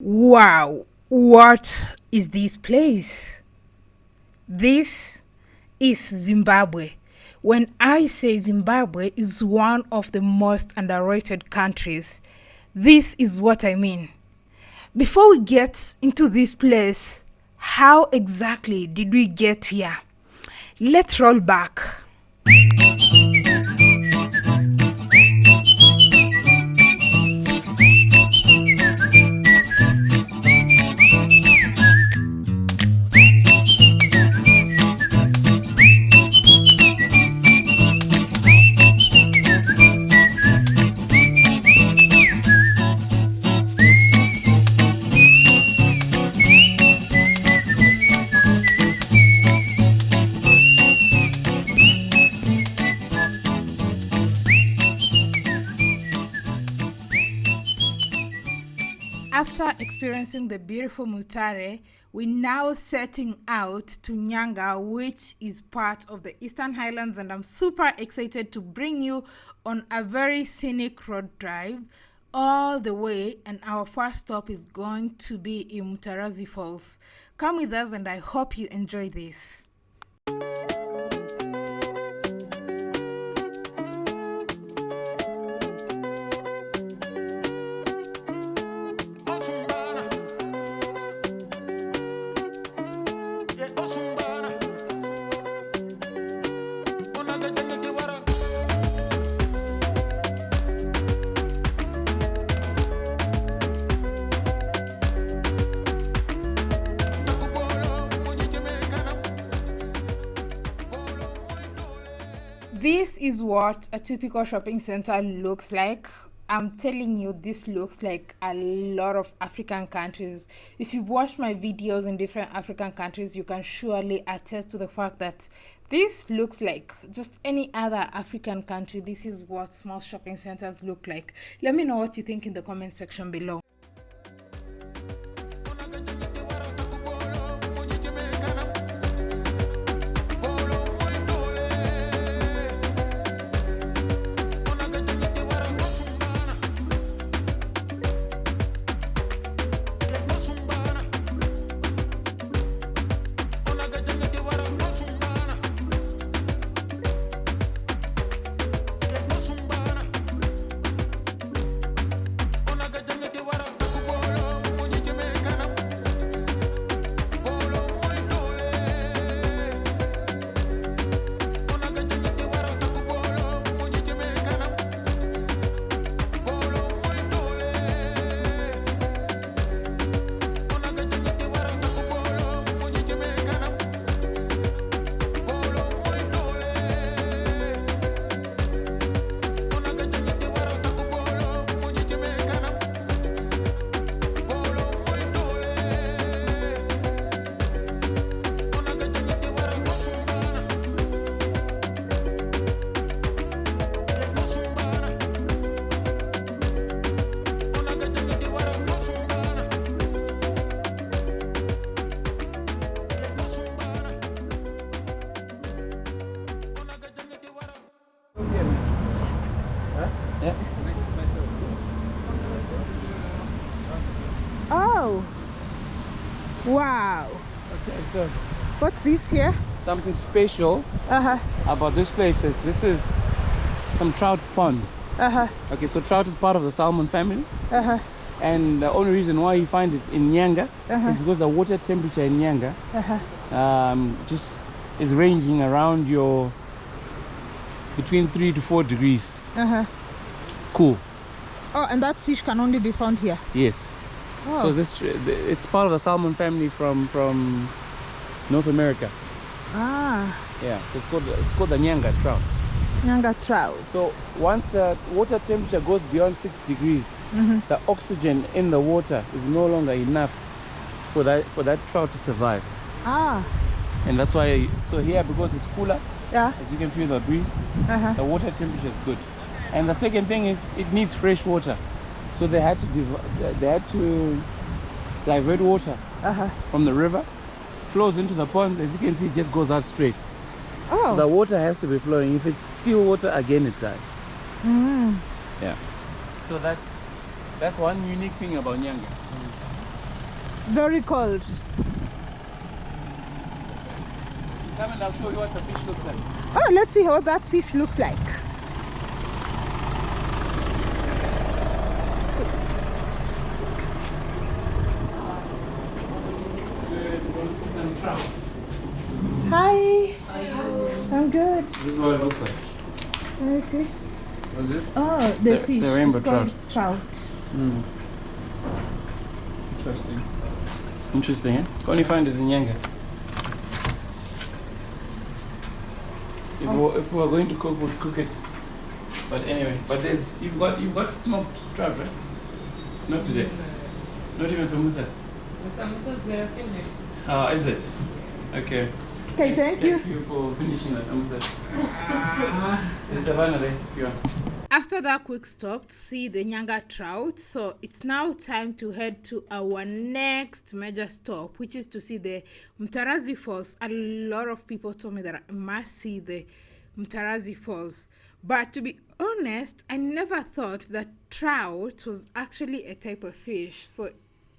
Wow, what is this place? This is Zimbabwe. When I say Zimbabwe is one of the most underrated countries, this is what I mean. Before we get into this place, how exactly did we get here? Let's roll back. Experiencing the beautiful Mutare, we're now setting out to Nyanga, which is part of the Eastern Highlands, and I'm super excited to bring you on a very scenic road drive all the way. And our first stop is going to be in Mutarazi Falls. Come with us, and I hope you enjoy this. What a typical shopping center looks like. I'm telling you this looks like a lot of african countries. If you've watched my videos in different african countries you can surely attest to the fact that this looks like just any other african country. This is what small shopping centers look like. Let me know what you think in the comment section below What's this here? something special Uh-huh, about this place is this is some trout ponds. uh-huh, Okay, so trout is part of the salmon family, uh-huh, and the only reason why you find it in Nyanga Uh-huh. is because the water temperature in Nyanga uh-huh. um, just is ranging around your between three to four degrees. Uh-huh. Cool. Oh, and that fish can only be found here. Yes. Oh. So this it's part of the salmon family from from North America. ah, Yeah, so it's called it's called the Nyanga trout. Nyanga trout. So once the water temperature goes beyond six degrees, Mhm. the oxygen in the water is no longer enough for that for that trout to survive. Ah, And that's why so here because it's cooler, yeah. as you can feel the breeze, Uh-huh. the water temperature is good. And the second thing is it needs fresh water. So they had to they had to divert water Uh-huh. from the river, flows into the pond As you can see, it just goes out straight. Oh. The water has to be flowing. If it's still water, again it dies. Mm. Yeah. So that's that's one unique thing about Nyanga. Very cold. Come and I'll show you what the fish looks like. Oh, let's see what that fish looks like. Some trout. Hi. I'm good. This is what it looks like. Let me see. What's this? Oh, the It's a- fish. it's a rainbow called trout. Hmm. Interesting. Interesting, eh? Can only find it in Nyanga. If, we, if we are going to cook, we'll cook it. But anyway, but there's you've got you've got smoked trout, right? Not today. Not even samosas. The samosas they are finished. Ah, is it? Okay. Okay, thank you. Thank you for finishing that. samosa. There's Savannah there, if you want. After that quick stop to see the Nyanga trout, so it's now time to head to our next major stop, which is to see the Mtarazi Falls. A lot of people told me that I must see the Mtarazi Falls. But to be honest, I never thought that trout was actually a type of fish. So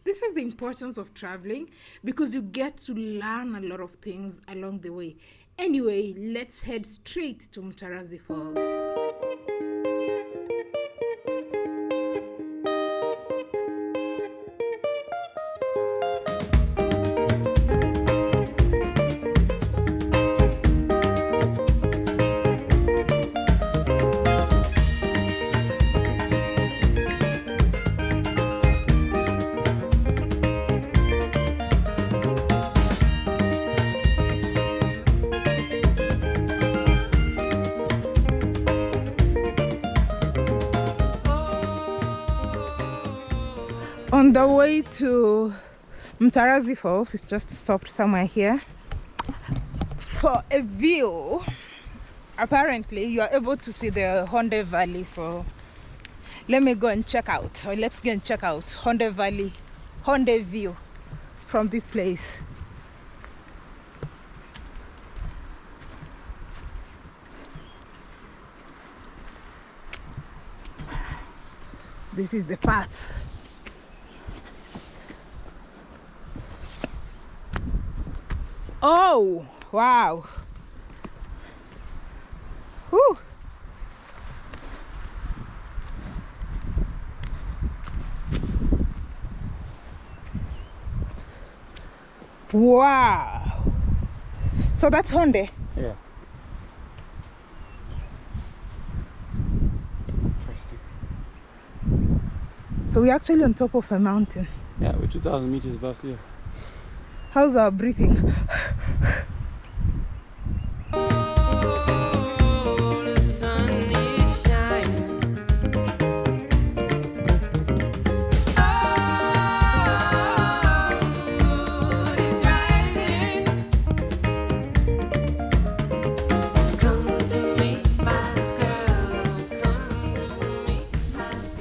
this is the importance of traveling because you get to learn a lot of things along the way. Anyway, let's head straight to Mtarazi Falls. The way to Mtarazi Falls, it's just stopped somewhere here for a view. Apparently, you are able to see the Honde Valley. So, let me go and check out, or let's go and check out Honde Valley, Honde View from this place. This is the path. Oh, wow. Whew. Wow. So that's Honde. Yeah. Interesting. So we're actually on top of a mountain. Yeah, we're 2,000 meters above sea level. How's our breathing?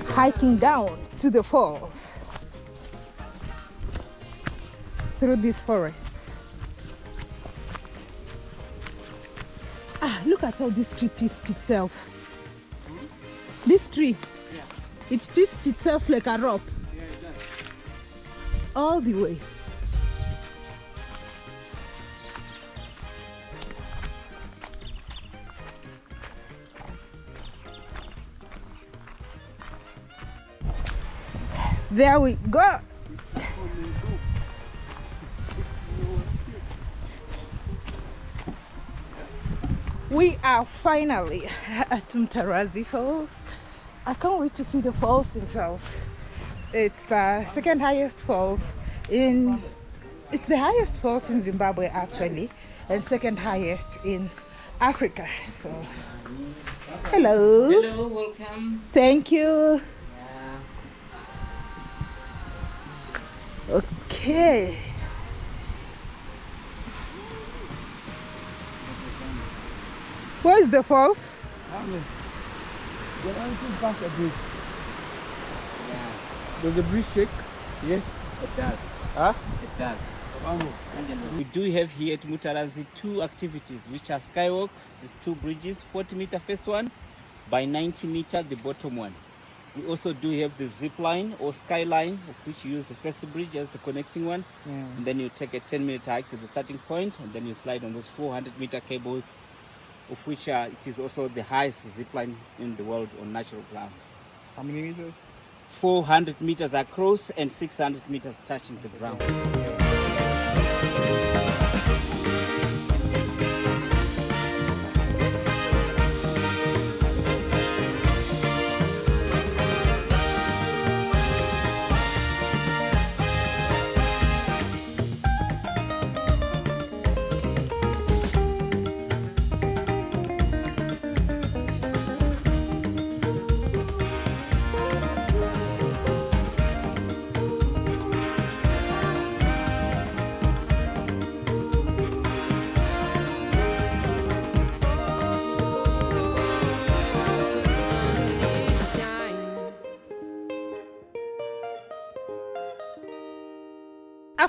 Hiking down to the falls through this forest. Ah, look at how this tree twists itself. This tree, it twists itself like a rope Yeah, it does. all the way. There we go. We are finally at Mtarazi Falls. I can't wait to see the falls themselves. It's the second highest falls in it's the highest falls in Zimbabwe actually and second highest in Africa. So hello. Hello, welcome. Thank you. Yeah. Okay. Where's the falls? When I see past the bridge, Yeah, does the bridge shake? Yes. it does. Huh? It does. We do have here at Mutarazi two activities, which are skywalk. There's two bridges, 40 meter first one, by 90 meter the bottom one. We also do have the zip line or skyline, of which you use the first bridge as the connecting one. And then you take a 10 minute hike to the starting point, and then you slide on those 400 meter cables, of which uh, it is also the highest zip line in the world on natural ground. How many meters? 400 meters across and 600 meters touching the ground.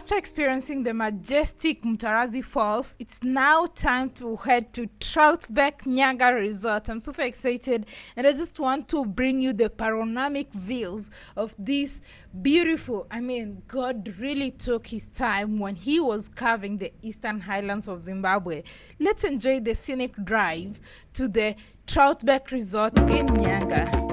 After experiencing the majestic Mutarazi Falls, it's now time to head to Troutbeck Nyanga Resort. I'm super excited and I just want to bring you the panoramic views of this beautiful. I mean, God really took his time when he was carving the eastern highlands of Zimbabwe. Let's enjoy the scenic drive to the Troutbeck Resort in Nyanga.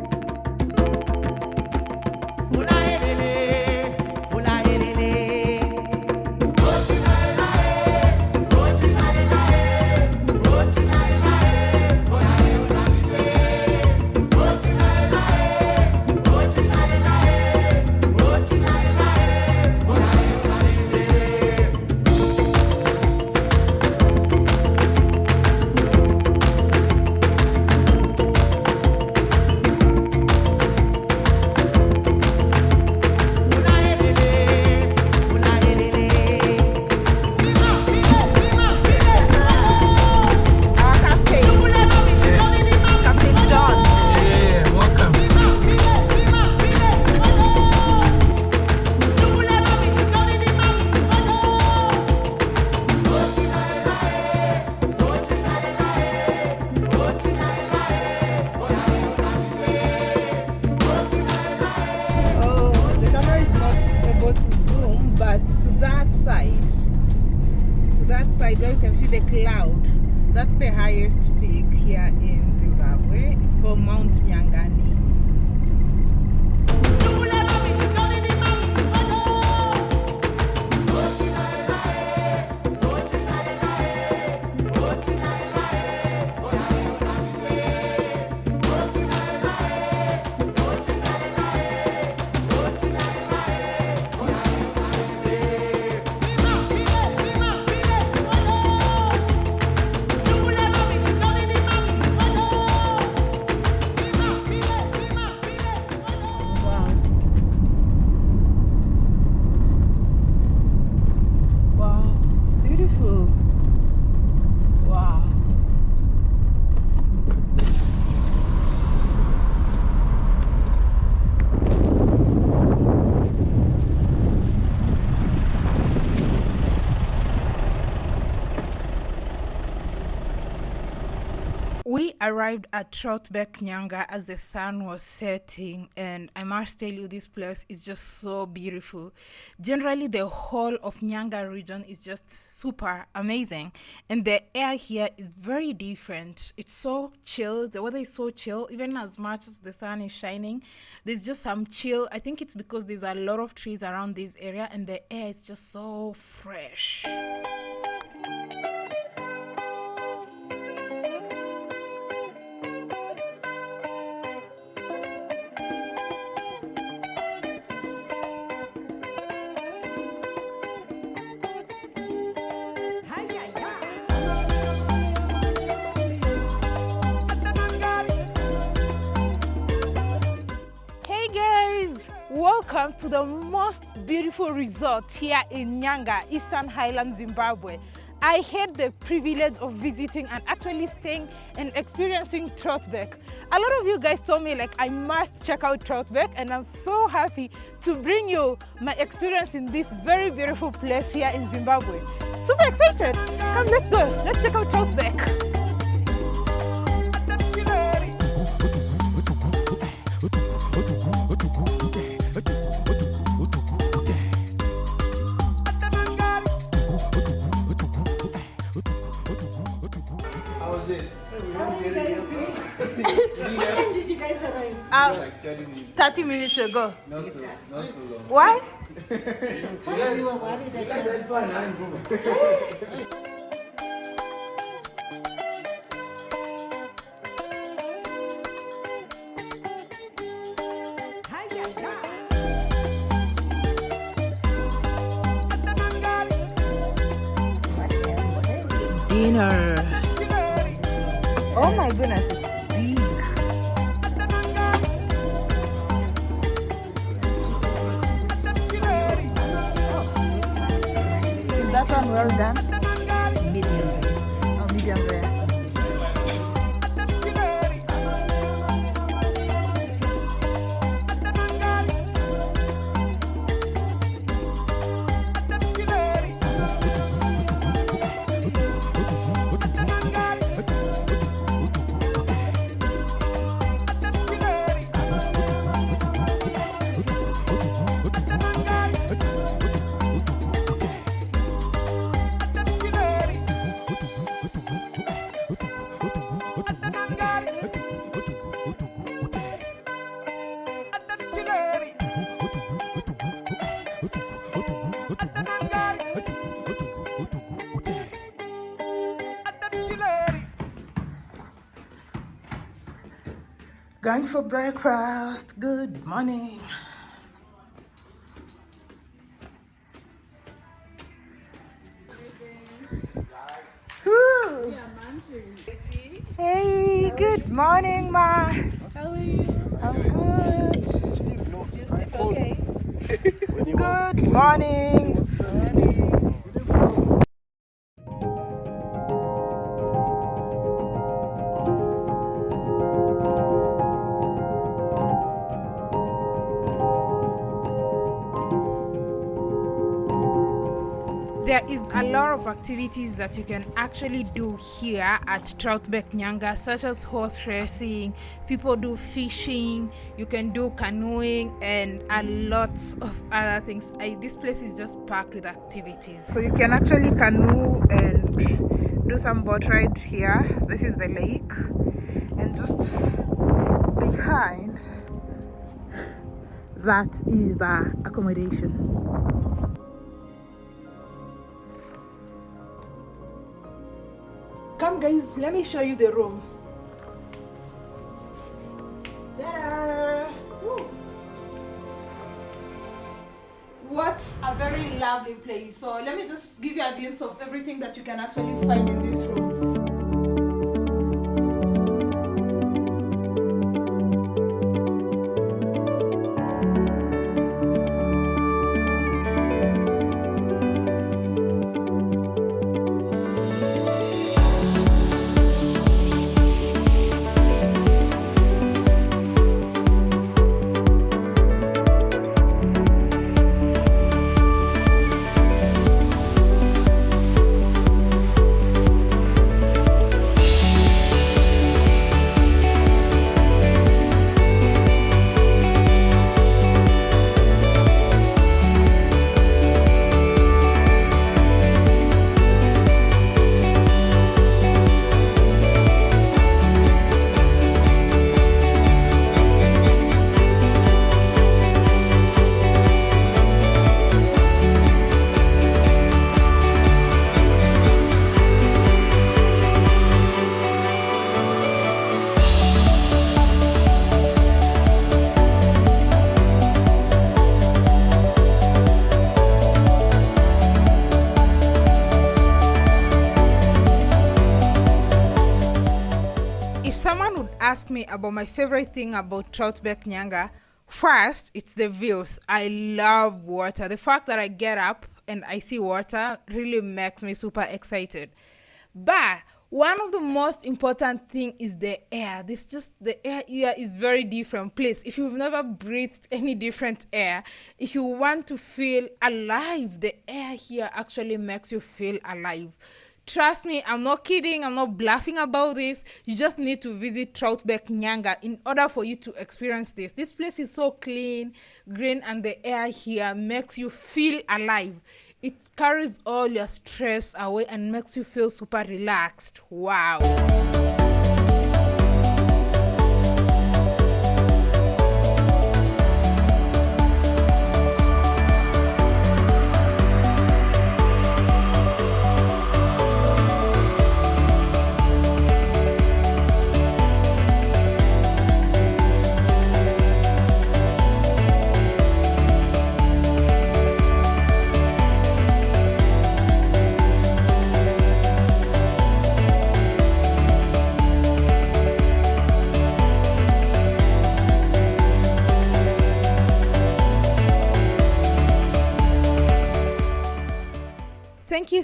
That's the highest peak here in Zimbabwe. It's called Mount Nyangani. Arrived at Troutbeck Nyanga as the sun was setting, and I must tell you, this place is just so beautiful. Generally, the whole of Nyanga region is just super amazing, and the air here is very different. It's so chill, the weather is so chill, even as much as the sun is shining, there's just some chill. I think it's because there's a lot of trees around this area, and the air is just so fresh. Welcome to the most beautiful resort here in Nyanga, Eastern Highlands, Zimbabwe. I had the privilege of visiting and actually staying and experiencing Troutbeck. A lot of you guys told me like I must check out Troutbeck and I'm so happy to bring you my experience in this very beautiful place here in Zimbabwe. Super excited! Come let's go, let's check out Troutbeck. What time did you guys arrive? Uh, Like 30 minutes. 30 minutes ago. Not so, not so long. Why? We were worried that you That's fine, Going for breakfast. Good morning. Whew. Hey, good morning, Ma. How are you? I'm good. Okay. Good morning. There is a lot of activities that you can actually do here at Troutbeck Nyanga, such as horse racing, people do fishing, you can do canoeing, and a lot of other things. I, this place is just packed with activities. So you can actually canoe and do some boat ride here. This is the lake, and just behind that is the accommodation. Guys, let me show you the room. What a very lovely place. So let me just give you a glimpse of everything that you can actually find in this room. Ask me about my favorite thing about Troutbeck Nyanga, first it's the views. I love water. The fact that I get up and I see water really makes me super excited. But one of the most important thing is the air. This just the air here is very different. Please, if you've never breathed any different air, if you want to feel alive, the air here actually makes you feel alive. Trust me, I'm not kidding, I'm not bluffing about this. You just need to visit Troutbeck Nyanga in order for you to experience this. This place is so clean, green, and the air here makes you feel alive. It carries all your stress away and makes you feel super relaxed. Wow.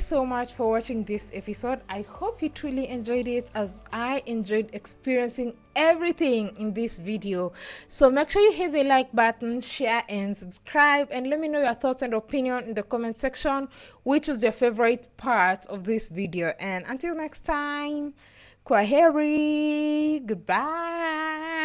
So much for watching this episode. I hope you truly enjoyed it as I enjoyed experiencing everything in this video. So make sure you hit the like button, share and subscribe and let me know your thoughts and opinion in the comment section which was your favorite part of this video. And until next time, Kwaheri, goodbye.